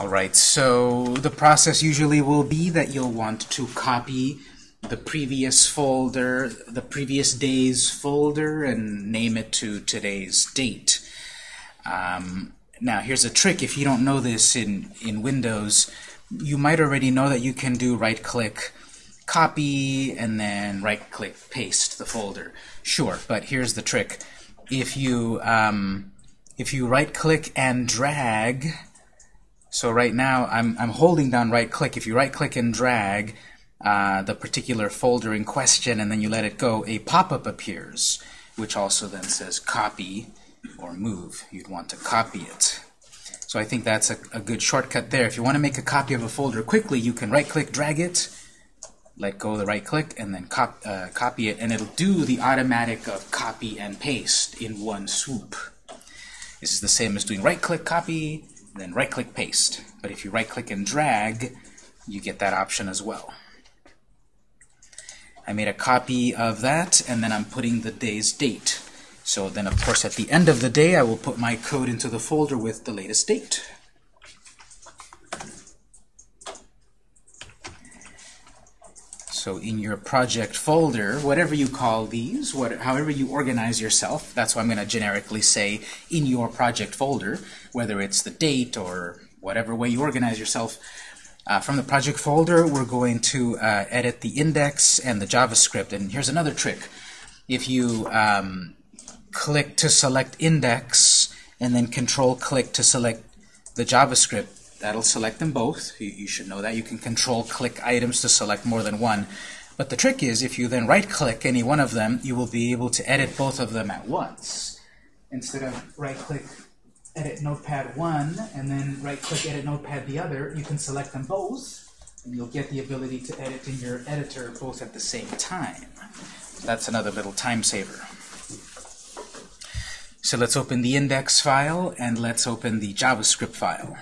All right, so the process usually will be that you'll want to copy the previous folder, the previous day's folder, and name it to today's date. Um, now, here's a trick. If you don't know this in, in Windows, you might already know that you can do right-click, copy, and then right-click, paste the folder. Sure, but here's the trick. If you, um, if you right-click and drag, so right now I'm, I'm holding down right-click. If you right-click and drag uh, the particular folder in question and then you let it go, a pop-up appears, which also then says copy or move. You'd want to copy it. So I think that's a, a good shortcut there. If you want to make a copy of a folder quickly, you can right-click, drag it, let go of the right-click, and then cop, uh, copy it, and it'll do the automatic of copy and paste in one swoop. This is the same as doing right-click, copy, then right-click, paste. But if you right-click and drag, you get that option as well. I made a copy of that, and then I'm putting the day's date. So then, of course, at the end of the day, I will put my code into the folder with the latest date. So in your project folder, whatever you call these, what, however you organize yourself, that's what I'm going to generically say in your project folder, whether it's the date or whatever way you organize yourself. Uh, from the project folder, we're going to uh, edit the index and the JavaScript. And here's another trick. If you um, click to select index and then control click to select the JavaScript, That'll select them both. You, you, should know that. You can control click items to select more than one. But the trick is, if you then right-click any one of them, you will be able to edit both of them at once. Instead of right-click edit notepad 1 and then right-click edit notepad the other, you can select them both, and you'll get the ability to edit in your editor both at the same time. That's another little time saver. So let's open the index file, and let's open the JavaScript file.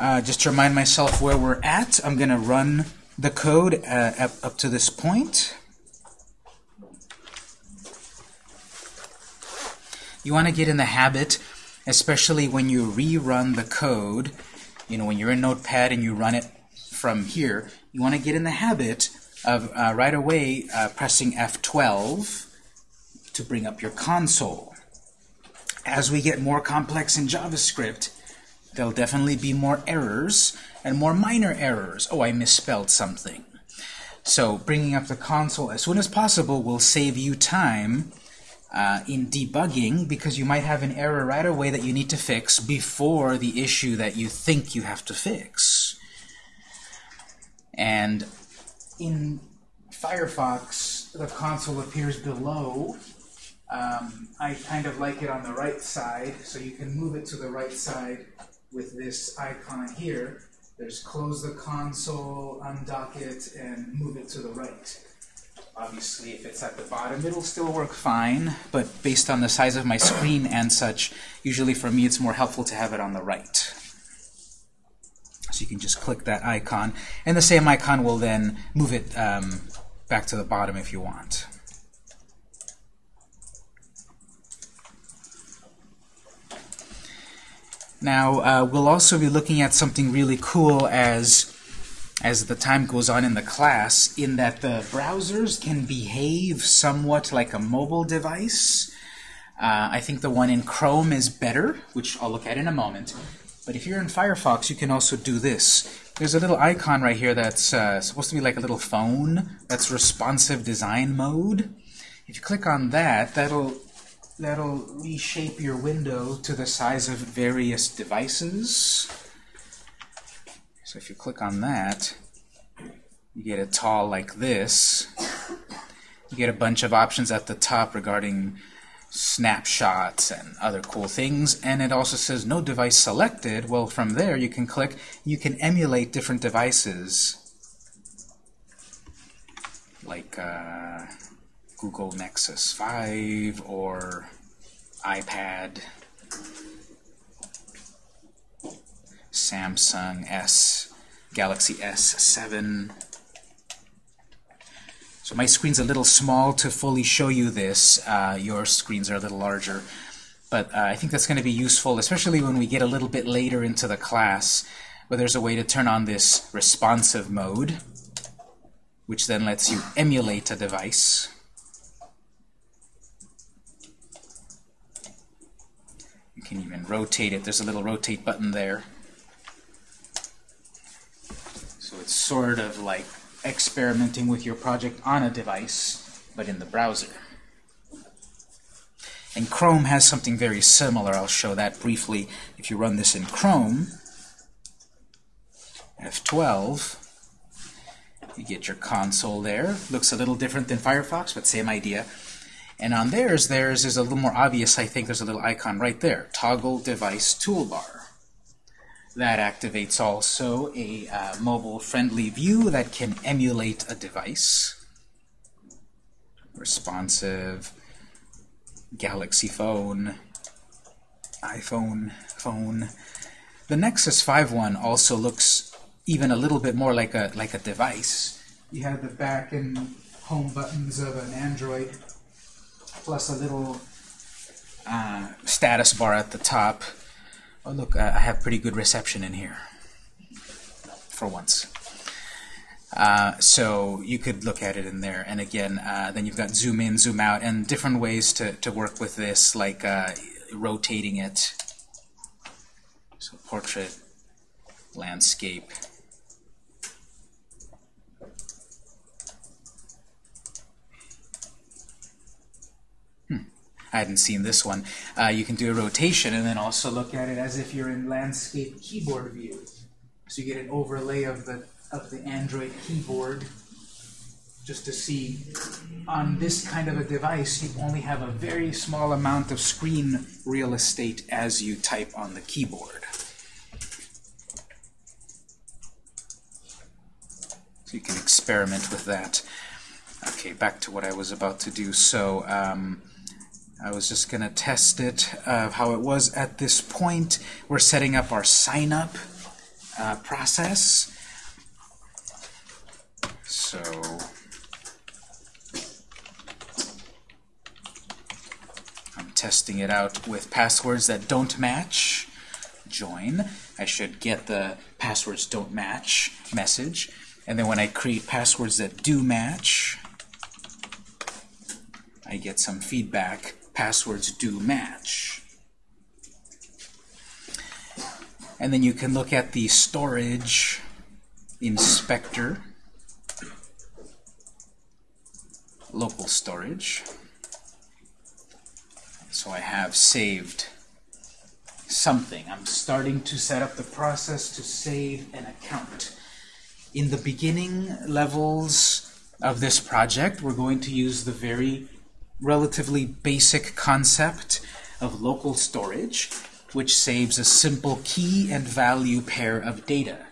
Uh, just to remind myself where we're at, I'm going to run the code uh, up, to this point. You want to get in the habit, especially when you rerun the code, you know, when you're in Notepad and you run it from here, you want to get in the habit of uh, right away uh, pressing F12 to bring up your console. As we get more complex in JavaScript, there'll definitely be more errors and more minor errors. Oh, I misspelled something. So bringing up the console as soon as possible will save you time uh, in debugging because you might have an error right away that you need to fix before the issue that you think you have to fix. And in Firefox, the console appears below. Um, I kind of like it on the right side, so you can move it to the right side with this icon here. There's close the console, undock it, and move it to the right. Obviously, if it's at the bottom, it'll still work fine, but based on the size of my screen and such, usually for me it's more helpful to have it on the right. So you can just click that icon, and the same icon will then move it um, back to the bottom if you want. Now, uh, we'll also be looking at something really cool as, as the time goes on in the class, in that the browsers can behave somewhat like a mobile device. Uh, I think the one in Chrome is better, which I'll look at in a moment. But if you're in Firefox, you can also do this. There's a little icon right here that's uh, supposed to be like a little phone. That's responsive design mode. If you click on that, that'll that'll reshape your window to the size of various devices. So if you click on that, you get a tall like this. You get a bunch of options at the top regarding snapshots and other cool things. And it also says no device selected. Well, from there you can click, you can emulate different devices. Like uh, Google Nexus 5 or iPad, Samsung S, Galaxy S7. So my screen's a little small to fully show you this. Uh, your screens are a little larger. But uh, I think that's going to be useful, especially when we get a little bit later into the class, where there's a way to turn on this responsive mode, which then lets you emulate a device. Can even rotate it. There's a little rotate button there. So it's sort of like experimenting with your project on a device, but in the browser. And Chrome has something very similar. I'll show that briefly. If you run this in Chrome, F12, you get your console there. Looks a little different than Firefox, but same idea. And on theirs, theirs is a little more obvious, I think. There's a little icon right there, Toggle Device Toolbar. That activates also a uh, mobile-friendly view that can emulate a device. Responsive, Galaxy phone, iPhone phone. The Nexus 5 one also looks even a little bit more like a like a device. You have the back and home buttons of an Android, plus a little uh, status bar at the top. Oh look, I have pretty good reception in here, for once. Uh, so you could look at it in there. And again, uh, then you've got zoom in, zoom out, and different ways to, to work with this, like uh, rotating it. So portrait, landscape. I hadn't seen this one. Uh, you can do a rotation and then also look at it as if you're in landscape keyboard view. So you get an overlay of the of the Android keyboard just to see on this kind of a device you only have a very small amount of screen real estate as you type on the keyboard. So you can experiment with that. Okay, back to what I was about to do. So um, I was just going to test it, of how it was at this point. We're setting up our sign-up uh, process. So I'm testing it out with passwords that don't match. Join. I should get the passwords don't match message. And then when I create passwords that do match, I get some feedback. Passwords do match. And then you can look at the storage inspector local storage. So I have saved something. I'm starting to set up the process to save an account. In the beginning levels of this project, we're going to use the very relatively basic concept of local storage, which saves a simple key and value pair of data.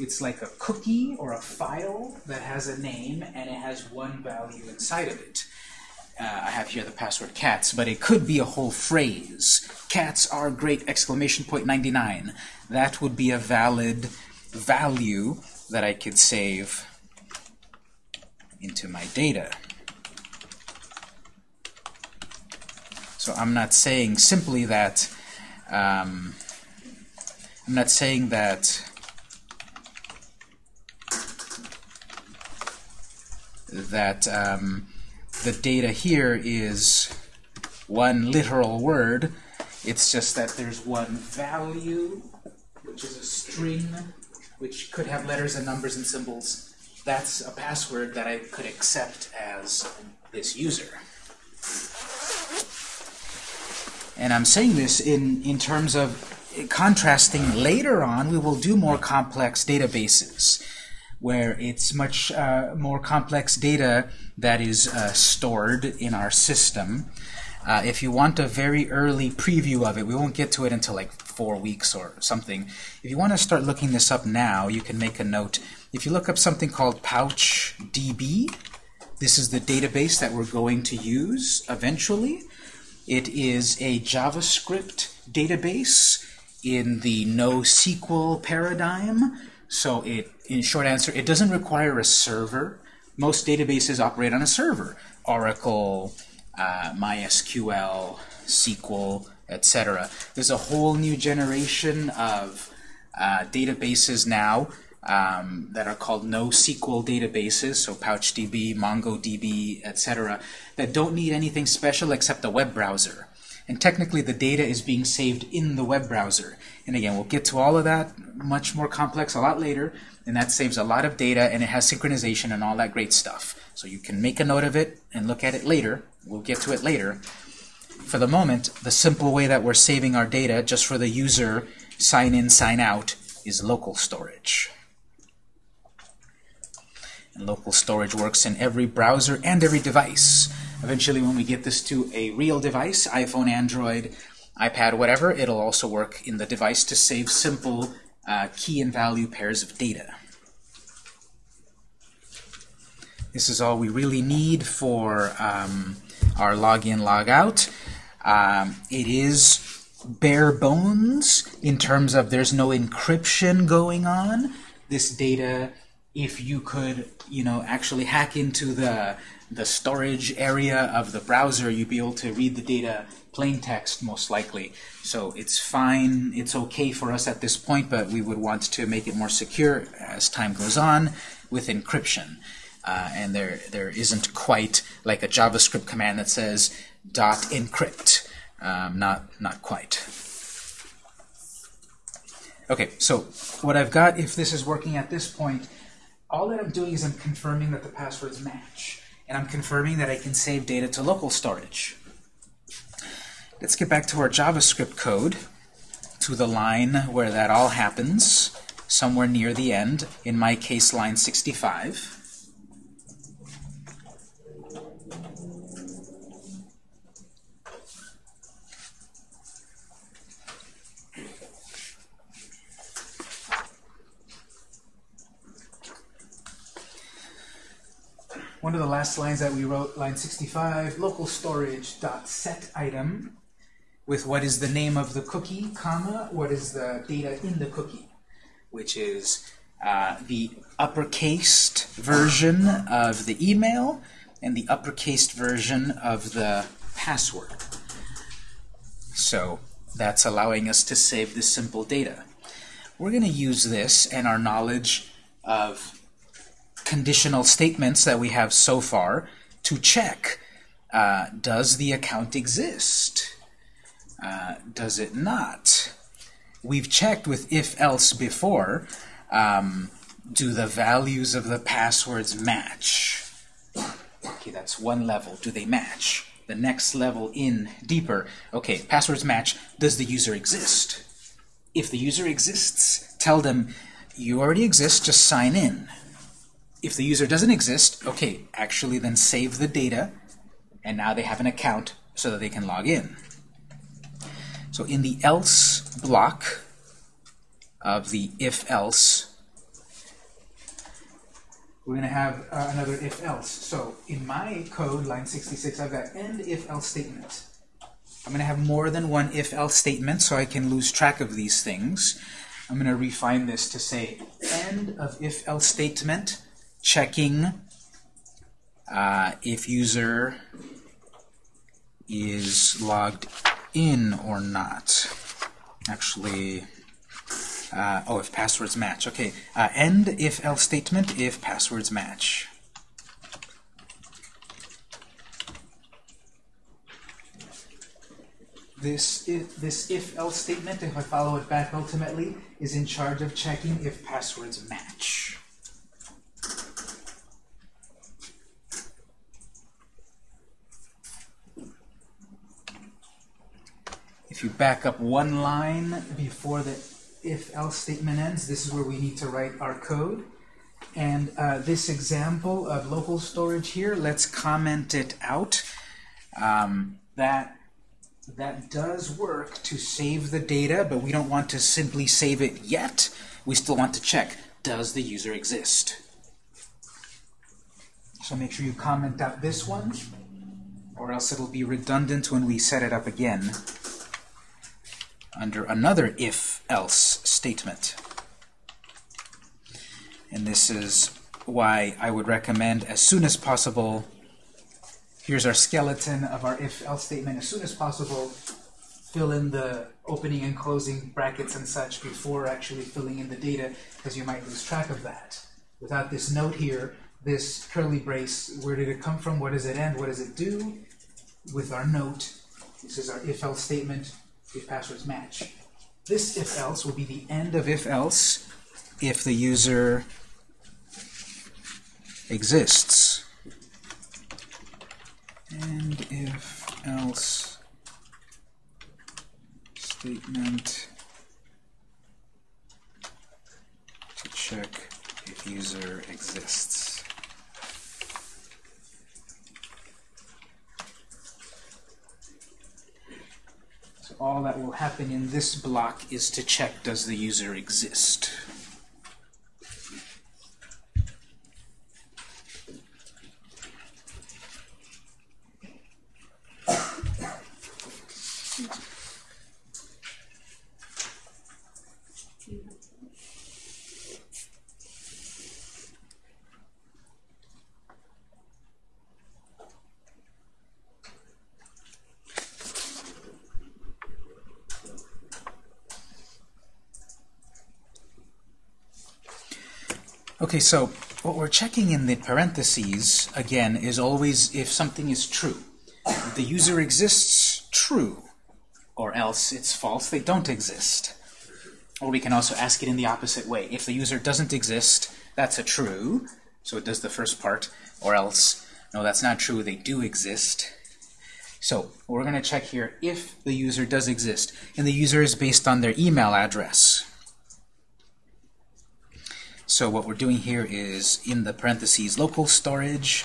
It's like a cookie or a file that has a name and it has one value inside of it. Uh, I have here the password cats, but it could be a whole phrase. Cats are great, exclamation point 99. That would be a valid value that I could save into my data. So I'm not saying simply that um, I'm not saying that that um, the data here is one literal word. It's just that there's one value, which is a string, which could have letters and numbers and symbols. That's a password that I could accept as this user. And I'm saying this in, in terms of contrasting later on, we will do more complex databases where it's much uh, more complex data that is uh, stored in our system. Uh, if you want a very early preview of it, we won't get to it until like four weeks or something. If you want to start looking this up now, you can make a note. If you look up something called PouchDB, this is the database that we're going to use eventually. It is a JavaScript database in the NoSQL paradigm. So it, in short answer, it doesn't require a server most databases operate on a server. Oracle, uh, MySQL, SQL, etc. There's a whole new generation of uh, databases now um, that are called NoSQL databases, so PouchDB, MongoDB, etc., that don't need anything special except a web browser. And technically the data is being saved in the web browser. And again, we'll get to all of that much more complex a lot later, and that saves a lot of data, and it has synchronization and all that great stuff. So you can make a note of it and look at it later. We'll get to it later. For the moment, the simple way that we're saving our data, just for the user sign in, sign out, is local storage. And local storage works in every browser and every device. Eventually, when we get this to a real device, iPhone, Android, iPad, whatever, it'll also work in the device to save simple uh, key and value pairs of data. This is all we really need for um, our login, logout. Um, it is bare bones in terms of there's no encryption going on. This data, if you could, you know, actually hack into the the storage area of the browser, you'd be able to read the data plain text most likely. So it's fine, it's okay for us at this point, but we would want to make it more secure as time goes on with encryption. Uh, and there there isn't quite like a JavaScript command that says dot encrypt. Um, not not quite. Okay, so what I've got, if this is working at this point, all that I'm doing is I'm confirming that the passwords match. And I'm confirming that I can save data to local storage. Let's get back to our JavaScript code, to the line where that all happens, somewhere near the end, in my case line 65. One of the last lines that we wrote, line 65, local storage dot set item with what is the name of the cookie, comma, what is the data in the cookie, which is uh, the uppercased version of the email and the uppercased version of the password. So that's allowing us to save this simple data. We're going to use this and our knowledge of conditional statements that we have so far to check, uh, does the account exist? Uh, does it not? We've checked with if-else before. Um, do the values of the passwords match? Okay, that's one level. Do they match? The next level in deeper. Okay, passwords match. Does the user exist? If the user exists, tell them, you already exist, just sign in. If the user doesn't exist, okay, actually then save the data, and now they have an account so that they can log in. So in the else block of the if-else, we're going to have uh, another if-else. So in my code, line 66, I've got end if-else statement. I'm going to have more than one if-else statement so I can lose track of these things. I'm going to refine this to say end of if-else statement checking uh, if user is logged in or not. Actually, uh, oh, if passwords match. Okay, uh, end if else statement if passwords match. This if, this if else statement, if I follow it back ultimately, is in charge of checking if passwords match. If you back up one line before the if-else statement ends, this is where we need to write our code. And uh, this example of local storage here, let's comment it out. Um, that, that does work to save the data, but we don't want to simply save it yet. We still want to check, does the user exist? So make sure you comment out this one, or else it'll be redundant when we set it up again under another if-else statement. And this is why I would recommend as soon as possible, here's our skeleton of our if-else statement, as soon as possible, fill in the opening and closing brackets and such before actually filling in the data, because you might lose track of that. Without this note here, this curly brace, where did it come from, what does it end, what does it do? With our note, this is our if-else statement, if passwords match. This if-else will be the end of if-else if the user exists. And if else statement to check if user exists. So all that will happen in this block is to check does the user exist. Okay, so what we're checking in the parentheses, again, is always if something is true. The user exists, true. Or else it's false, they don't exist. Or we can also ask it in the opposite way. If the user doesn't exist, that's a true, so it does the first part. Or else, no, that's not true, they do exist. So we're going to check here if the user does exist. And the user is based on their email address. So what we're doing here is in the parentheses local storage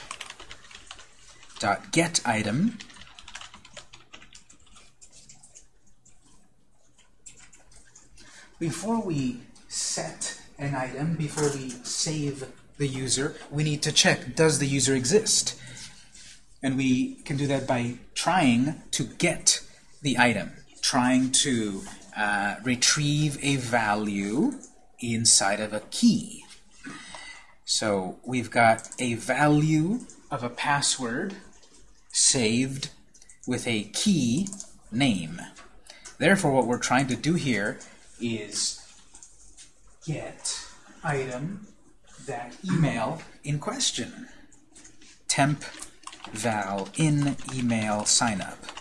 dot get item. Before we set an item before we save the user we need to check does the user exist? And we can do that by trying to get the item trying to uh, retrieve a value inside of a key. So we've got a value of a password saved with a key name. Therefore, what we're trying to do here is get item that email in question. Temp val in email signup.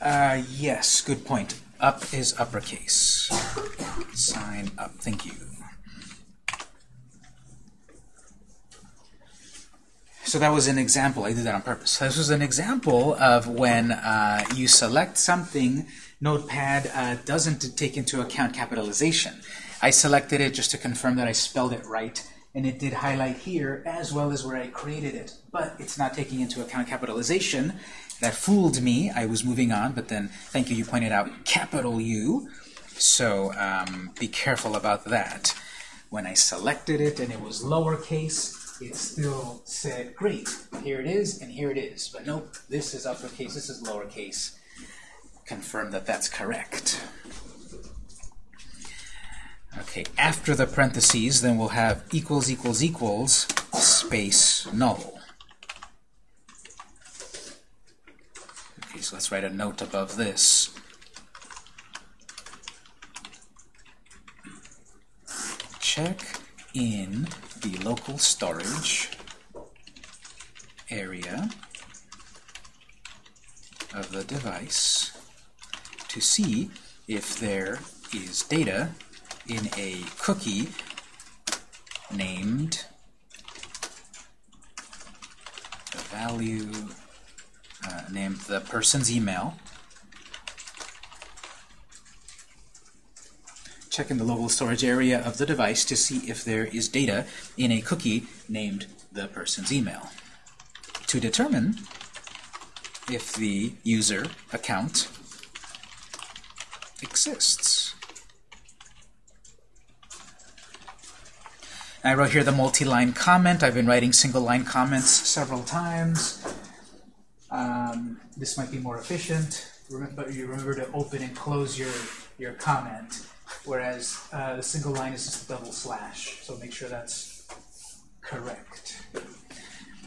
Uh, yes, good point. Up is uppercase. Sign up. Thank you. So that was an example. I did that on purpose. This was an example of when uh, you select something, Notepad uh, doesn't take into account capitalization. I selected it just to confirm that I spelled it right, and it did highlight here as well as where I created it. But it's not taking into account capitalization, that fooled me. I was moving on, but then, thank you, you pointed out capital U. So um, be careful about that. When I selected it and it was lowercase, it still said, great, here it is, and here it is. But nope, this is uppercase, this is lowercase. Confirm that that's correct. Okay, after the parentheses, then we'll have equals equals equals space null. Okay, so let's write a note above this. Check in the local storage area of the device to see if there is data in a cookie named the value uh, named the person's email. Check in the local storage area of the device to see if there is data in a cookie named the person's email. To determine if the user account exists. I wrote here the multi-line comment. I've been writing single-line comments several times. Um, this might be more efficient, but you remember to open and close your, your comment, whereas uh, the single line is just a double slash, so make sure that's correct.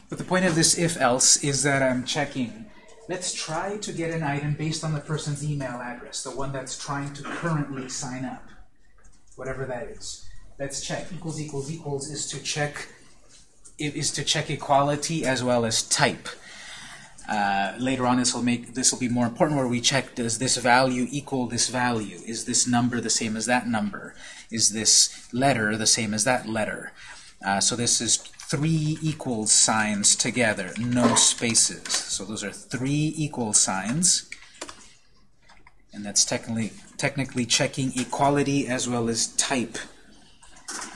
But the point of this if-else is that I'm checking. Let's try to get an item based on the person's email address, the one that's trying to currently sign up, whatever that is. Let's check. Equals equals equals is to check is to check equality as well as type. Uh, later on, this will make this will be more important, where we check: Does this value equal this value? Is this number the same as that number? Is this letter the same as that letter? Uh, so this is three equal signs together, no spaces. So those are three equal signs. And that's technically, technically checking equality as well as type.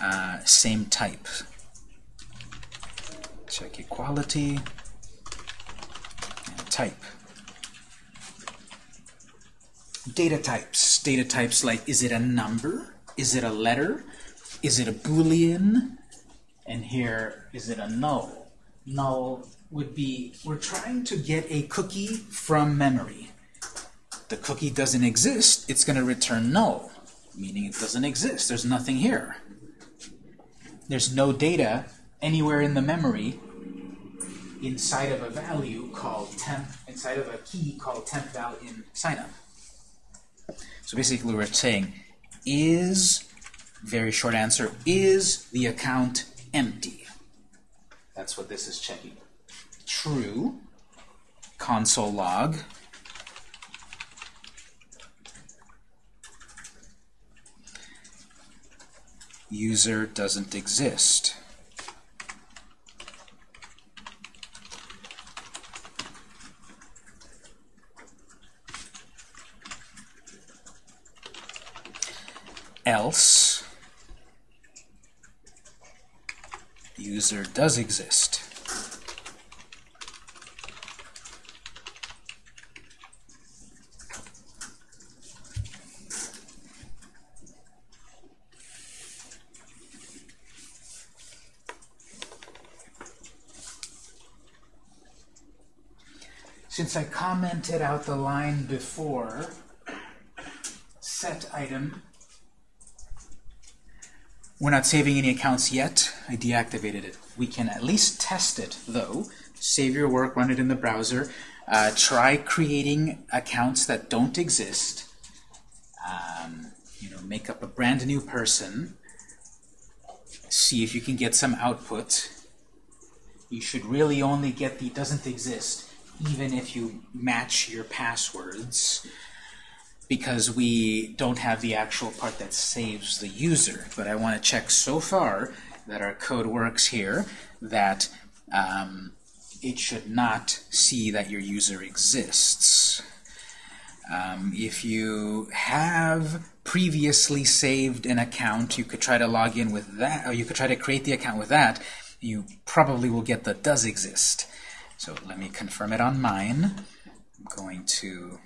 Uh, same type. Check equality type. Data types. Data types like, is it a number? Is it a letter? Is it a Boolean? and here is it a null? Null would be, we're trying to get a cookie from memory. The cookie doesn't exist, it's going to return null, meaning it doesn't exist. There's nothing here. There's no data anywhere in the memory inside of a value called temp, inside of a key called temp val in signup. So basically we're saying, is, very short answer, is the account empty. That's what this is checking. True, console log. User doesn't exist. Else user does exist. Since I commented out the line before, set item we're not saving any accounts yet. I deactivated it. We can at least test it, though. Save your work, run it in the browser. Uh, try creating accounts that don't exist. Um, you know, make up a brand new person. See if you can get some output. You should really only get the doesn't exist, even if you match your passwords because we don't have the actual part that saves the user. But I want to check so far that our code works here, that um, it should not see that your user exists. Um, if you have previously saved an account, you could try to log in with that, or you could try to create the account with that, you probably will get the does exist. So let me confirm it on mine. I'm going to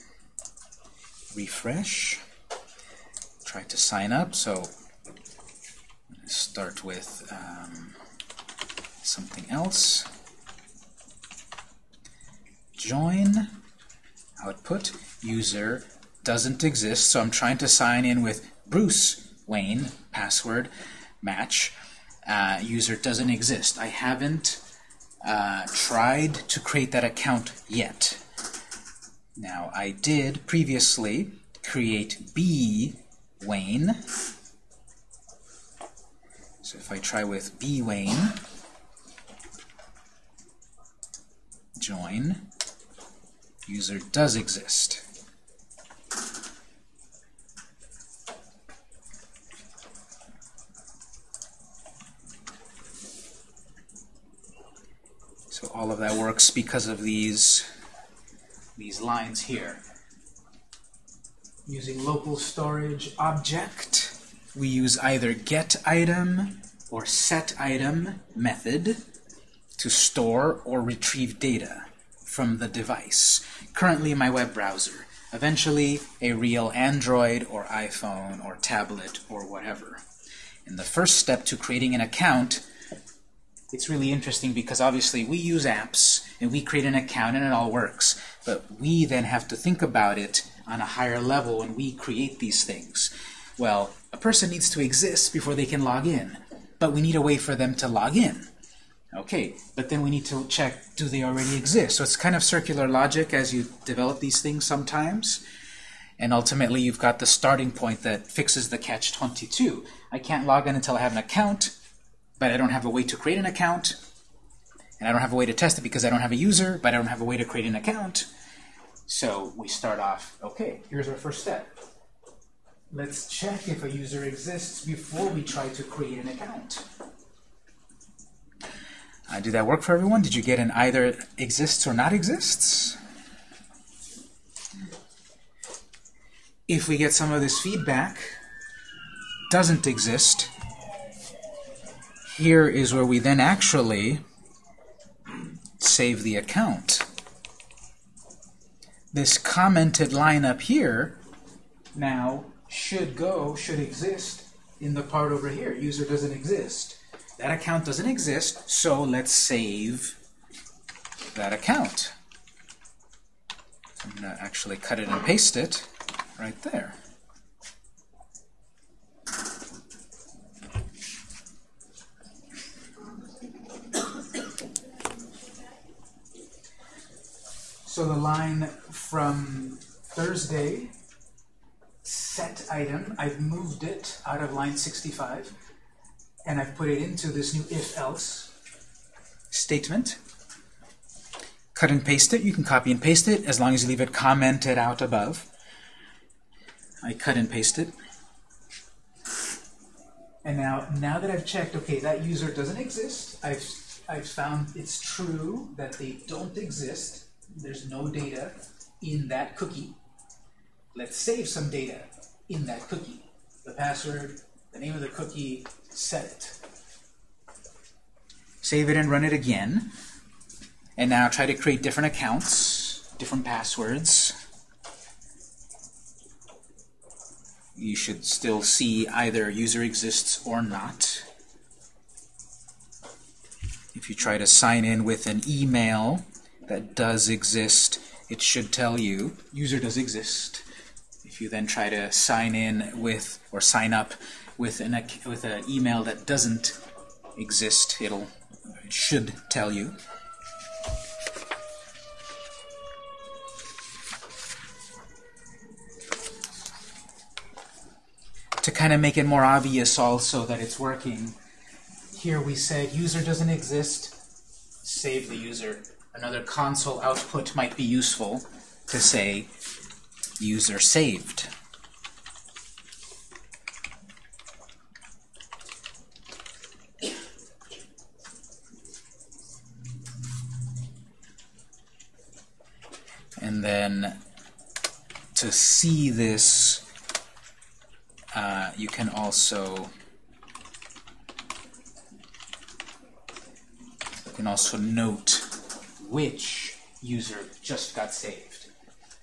refresh, try to sign up. So start with um, something else. Join, output, user doesn't exist, so I'm trying to sign in with Bruce Wayne, password, match. Uh, user doesn't exist. I haven't uh, tried to create that account yet. Now, I did previously create B Wayne. So if I try with B Wayne, join, user does exist. So all of that works because of these these lines here. Using local storage object, we use either get item or set item method to store or retrieve data from the device. Currently my web browser. Eventually a real Android or iPhone or tablet or whatever. In the first step to creating an account, it's really interesting because obviously we use apps and we create an account and it all works. But we then have to think about it on a higher level when we create these things. Well, a person needs to exist before they can log in, but we need a way for them to log in. Okay, but then we need to check, do they already exist? So it's kind of circular logic as you develop these things sometimes. And ultimately, you've got the starting point that fixes the catch-22. I can't log in until I have an account, but I don't have a way to create an account. And I don't have a way to test it because I don't have a user, but I don't have a way to create an account. So we start off, okay, here's our first step. Let's check if a user exists before we try to create an account. Uh, did that work for everyone? Did you get an either exists or not exists? If we get some of this feedback, doesn't exist, here is where we then actually save the account. This commented line up here now should go, should exist in the part over here. User doesn't exist. That account doesn't exist, so let's save that account. I'm going to actually cut it and paste it right there. So the line from Thursday, set item, I've moved it out of line 65 and I've put it into this new if-else statement. Cut and paste it. You can copy and paste it as long as you leave it commented out above. I cut and paste it. And now, now that I've checked, okay, that user doesn't exist, I've, I've found it's true that they don't exist. There's no data in that cookie. Let's save some data in that cookie. The password, the name of the cookie, set it. Save it and run it again. And now try to create different accounts, different passwords. You should still see either user exists or not. If you try to sign in with an email that does exist, it should tell you user does exist. If you then try to sign in with or sign up with an with an email that doesn't exist, it'll it should tell you. To kind of make it more obvious also that it's working, here we said user doesn't exist, save the user. Another console output might be useful to say user saved. And then to see this, uh, you can also you can also note which user just got saved.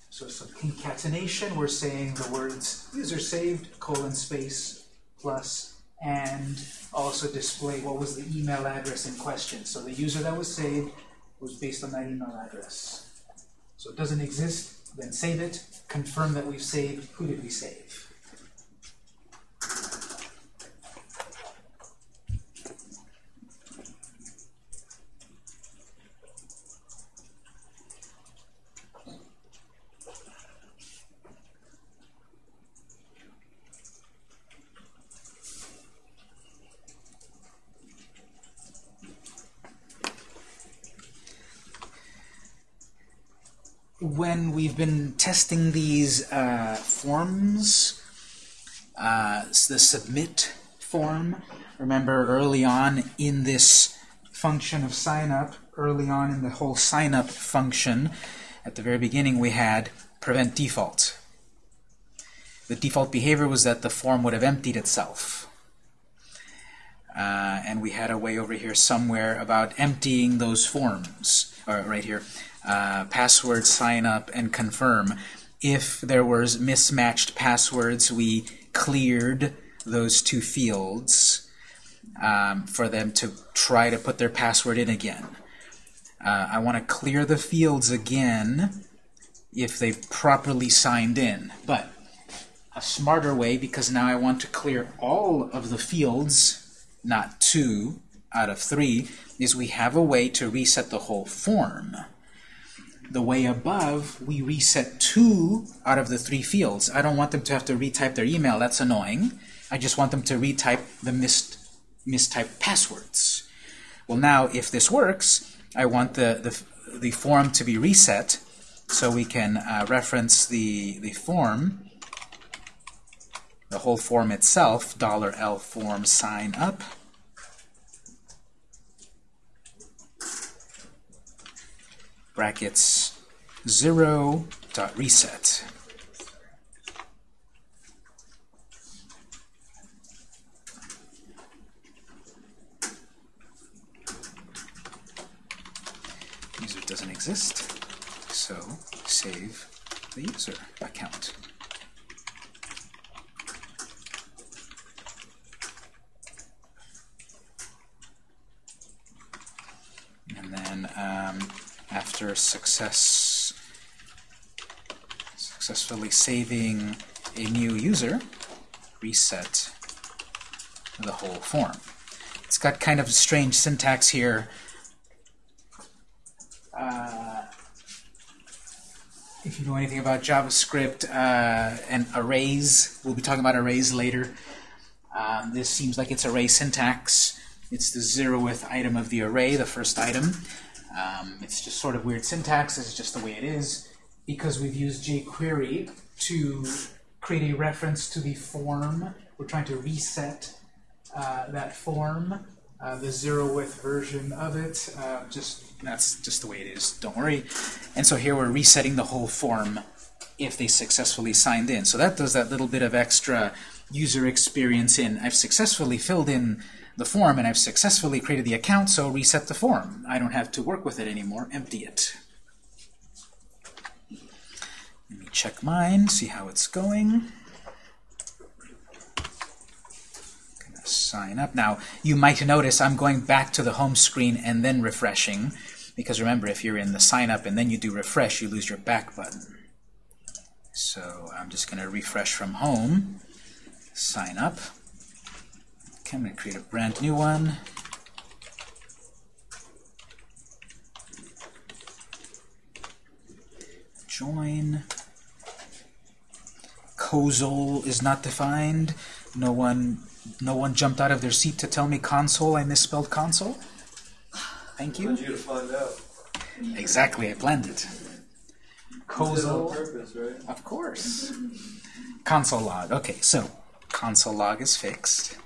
So some concatenation. We're saying the words user saved colon space plus and also display what was the email address in question. So the user that was saved was based on that email address. So it doesn't exist, then save it, confirm that we've saved, who did we save? when we've been testing these uh, forms, uh, the submit form, remember early on in this function of sign up, early on in the whole sign up function, at the very beginning we had prevent default. The default behavior was that the form would have emptied itself. Uh, and we had a way over here somewhere about emptying those forms, or right here, uh, password sign up and confirm. If there was mismatched passwords, we cleared those two fields. um, for them to try to put their password in again. Uh, I want to clear the fields again if they've properly signed in. But a smarter way, because now I want to clear all of the fields, not two out of three, is we have a way to reset the whole form. The way above, we reset two out of the three fields. I don't want them to have to retype their email. That's annoying. I just want them to retype the missed, mistyped passwords. Well, now, if this works, I want the, the, the form to be reset so we can uh, reference the, the form, the whole form itself, Dollar $L form sign up. Brackets 0 dot reset. User doesn't exist, so save the user account. And then um, after success successfully saving a new user, reset the whole form. It's got kind of a strange syntax here. Uh, if you know anything about JavaScript uh, and arrays, we'll be talking about arrays later. Um, this seems like it's array syntax. It's the zeroth item of the array, the first item. Um, it's just sort of weird syntax. It's just the way it is. Because we've used jQuery to create a reference to the form, we're trying to reset uh, that form, uh, the zeroth version of it. Uh, just That's just the way it is. Don't worry. And so here we're resetting the whole form if they successfully signed in. So that does that little bit of extra user experience in. I've successfully filled in the form and I've successfully created the account, so reset the form. I don't have to work with it anymore. Empty it. Let me check mine, see how it's going. Sign up. Now, you might notice I'm going back to the home screen and then refreshing, because remember, if you're in the sign up and then you do refresh, you lose your back button. So I'm just going to refresh from home, sign up. Okay, I'm going to create a brand new one. Join. Console is not defined. No one, no one jumped out of their seat to tell me console. I misspelled console. Thank you. you to find out. Exactly, I planned it. Console. Right? Of course. Console log. Okay, so console log is fixed.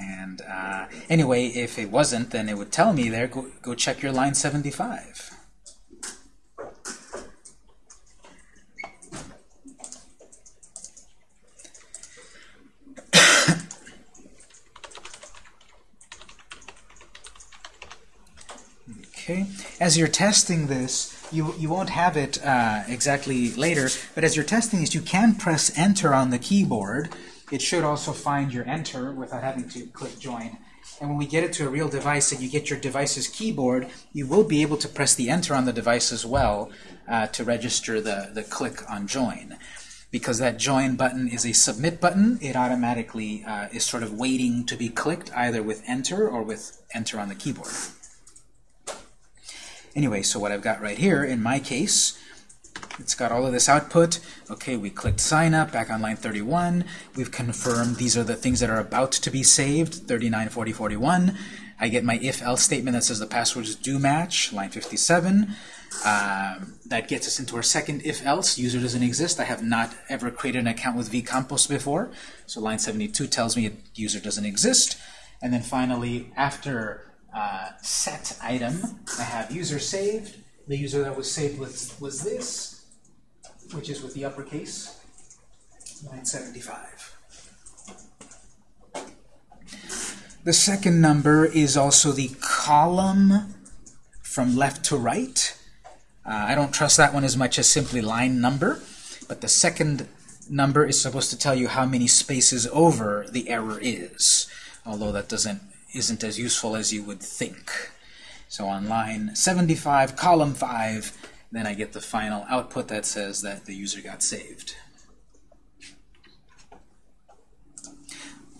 And uh, anyway, if it wasn't, then it would tell me there, go, go check your line 75. okay, as you're testing this, you, you won't have it uh, exactly later, but as you're testing this, you can press Enter on the keyboard, it should also find your enter without having to click join. And when we get it to a real device and you get your device's keyboard, you will be able to press the enter on the device as well uh, to register the, the click on join. Because that join button is a submit button, it automatically uh, is sort of waiting to be clicked either with enter or with enter on the keyboard. Anyway, so what I've got right here, in my case, it's got all of this output. Okay, we clicked sign up back on line 31. We've confirmed these are the things that are about to be saved, 39, 40, 41. I get my if-else statement that says the passwords do match, line 57. Um, that gets us into our second if-else. User doesn't exist. I have not ever created an account with vCompos before. So line 72 tells me user doesn't exist. And then finally, after uh, set item, I have user saved. The user that was saved was, was this which is with the uppercase, 975. The second number is also the column from left to right. Uh, I don't trust that one as much as simply line number, but the second number is supposed to tell you how many spaces over the error is. although that doesn't isn't as useful as you would think. So on line 75, column 5, then I get the final output that says that the user got saved.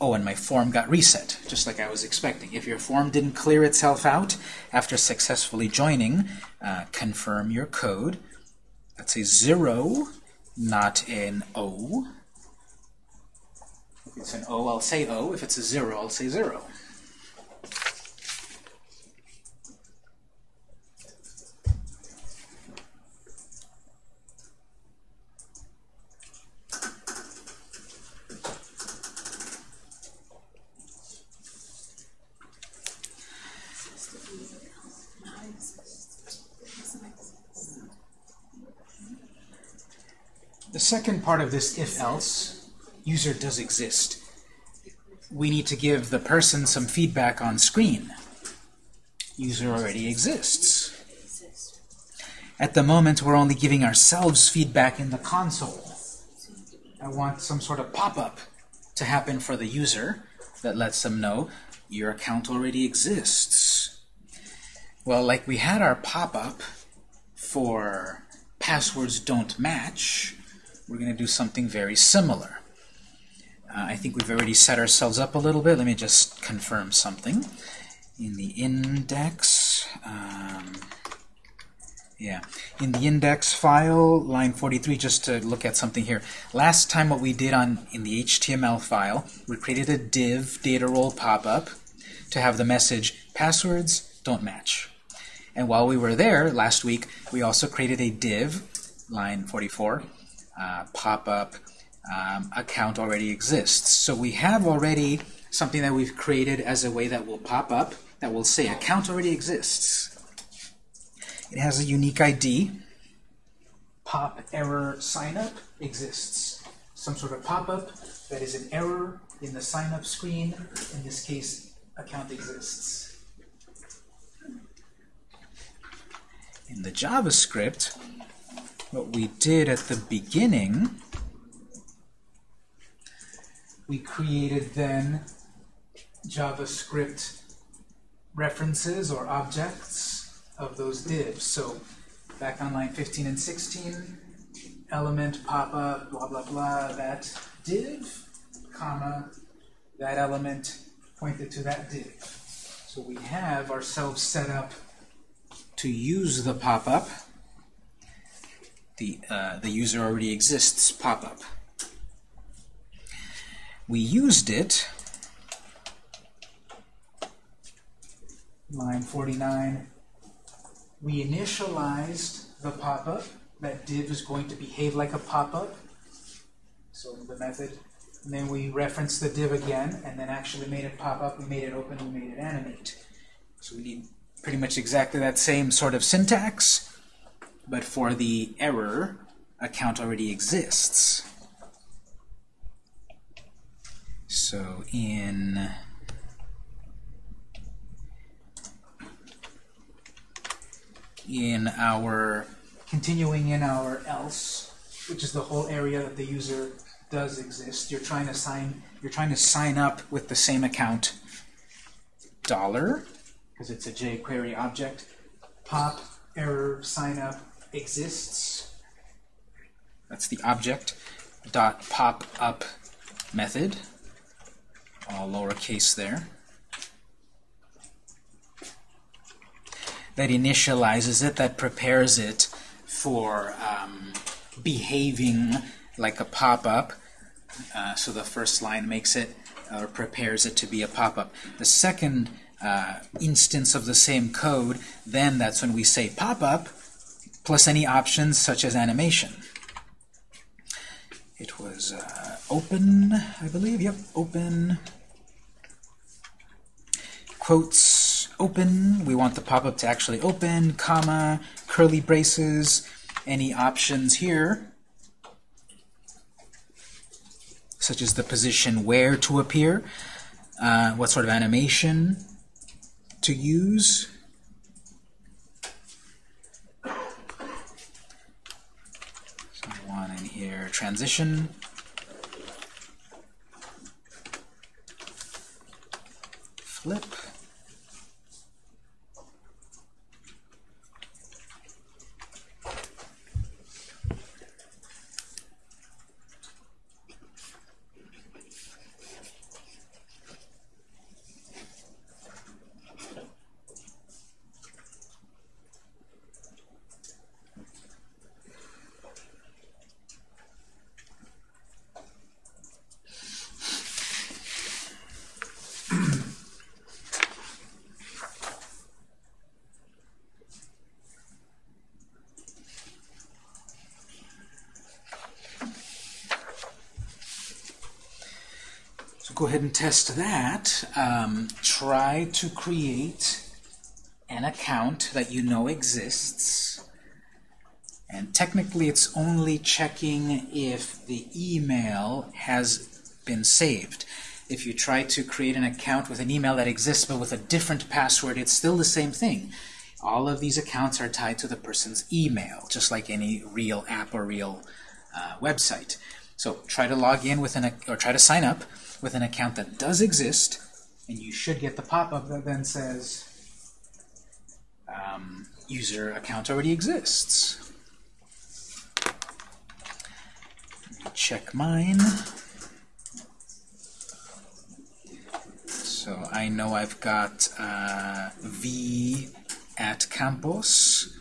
Oh, and my form got reset, just like I was expecting. If your form didn't clear itself out after successfully joining, uh, confirm your code. That's a 0, not an O. If it's an O, I'll say O. If it's a 0, I'll say 0. Second part of this if-else, user does exist. We need to give the person some feedback on screen. User already exists. At the moment, we're only giving ourselves feedback in the console. I want some sort of pop-up to happen for the user that lets them know your account already exists. Well, like we had our pop-up for passwords don't match, we're going to do something very similar. Uh, I think we've already set ourselves up a little bit. Let me just confirm something. In the index, um, yeah, in the index file, line 43, just to look at something here. Last time what we did on in the HTML file, we created a div data role pop-up to have the message passwords don't match. And while we were there last week, we also created a div, line 44, uh, pop-up um, account already exists. So we have already something that we've created as a way that will pop up that will say account already exists. It has a unique ID. Pop error sign up exists. Some sort of pop-up that is an error in the sign-up screen. In this case, account exists. In the JavaScript, what we did at the beginning, we created then JavaScript references or objects of those divs. So back on line 15 and 16, element pop-up, blah, blah, blah, that div, comma, that element pointed to that div. So we have ourselves set up to use the pop-up the, uh, the user already exists pop-up. We used it, line 49, we initialized the pop-up. That div is going to behave like a pop-up. So the method, and then we referenced the div again, and then actually made it pop up, we made it open, we made it animate. So we need pretty much exactly that same sort of syntax, but for the error, account already exists. So in in our continuing in our else, which is the whole area that the user does exist, you're trying to sign you're trying to sign up with the same account dollar because it's a jQuery object pop error sign up exists. That's the object dot pop up method, all lowercase there. That initializes it, that prepares it for um, behaving like a pop-up. Uh, so the first line makes it or prepares it to be a pop-up. The second uh, instance of the same code, then that's when we say pop-up, plus any options such as animation. It was uh, open, I believe, yep, open, quotes, open, we want the pop-up to actually open, comma, curly braces, any options here, such as the position where to appear, uh, what sort of animation to use, transition. flip. Test that. Um, try to create an account that you know exists. And technically it's only checking if the email has been saved. If you try to create an account with an email that exists but with a different password, it's still the same thing. All of these accounts are tied to the person's email, just like any real app or real uh, website. So try to log in with an or try to sign up with an account that does exist, and you should get the pop-up that then says um, user account already exists. Check mine. So I know I've got uh, V at Campos.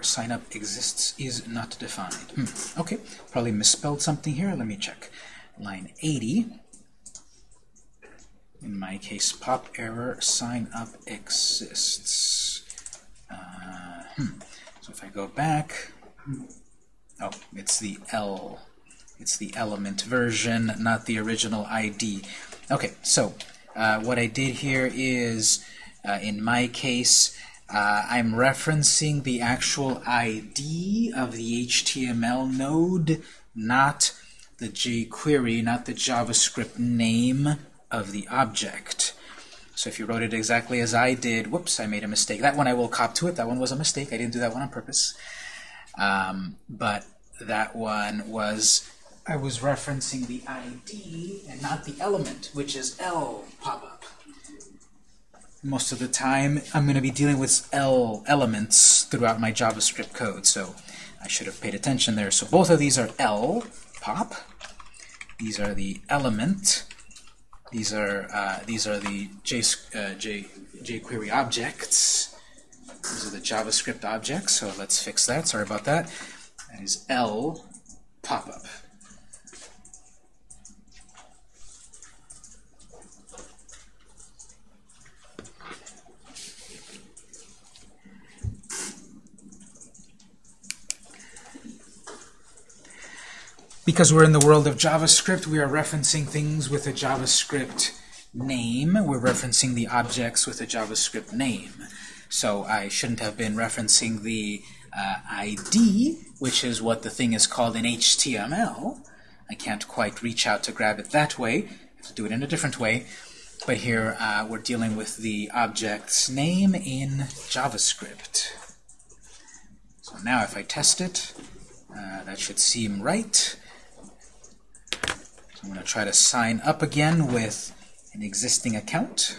Error sign up exists is not defined. Hmm. Okay, probably misspelled something here. Let me check. Line 80. In my case, pop error sign up exists. Uh, hmm. So if I go back, oh, it's the L. It's the element version, not the original ID. Okay, so uh, what I did here is, uh, in my case, uh, I'm referencing the actual ID of the HTML node, not the jQuery, not the JavaScript name of the object. So if you wrote it exactly as I did, whoops, I made a mistake. That one I will cop to it. That one was a mistake. I didn't do that one on purpose. Um, but that one was, I was referencing the ID and not the element, which is L pop-up most of the time I'm going to be dealing with L elements throughout my JavaScript code, so I should have paid attention there. So both of these are L, pop. These are the element. These are uh, these are the J, uh, J, jQuery objects. These are the JavaScript objects, so let's fix that. Sorry about that. That is L pop-up. Because we're in the world of JavaScript, we are referencing things with a JavaScript name. We're referencing the objects with a JavaScript name. So I shouldn't have been referencing the uh, ID, which is what the thing is called in HTML. I can't quite reach out to grab it that way. I have to do it in a different way. But here uh, we're dealing with the object's name in JavaScript. So now if I test it, uh, that should seem right. I'm going to try to sign up again with an existing account.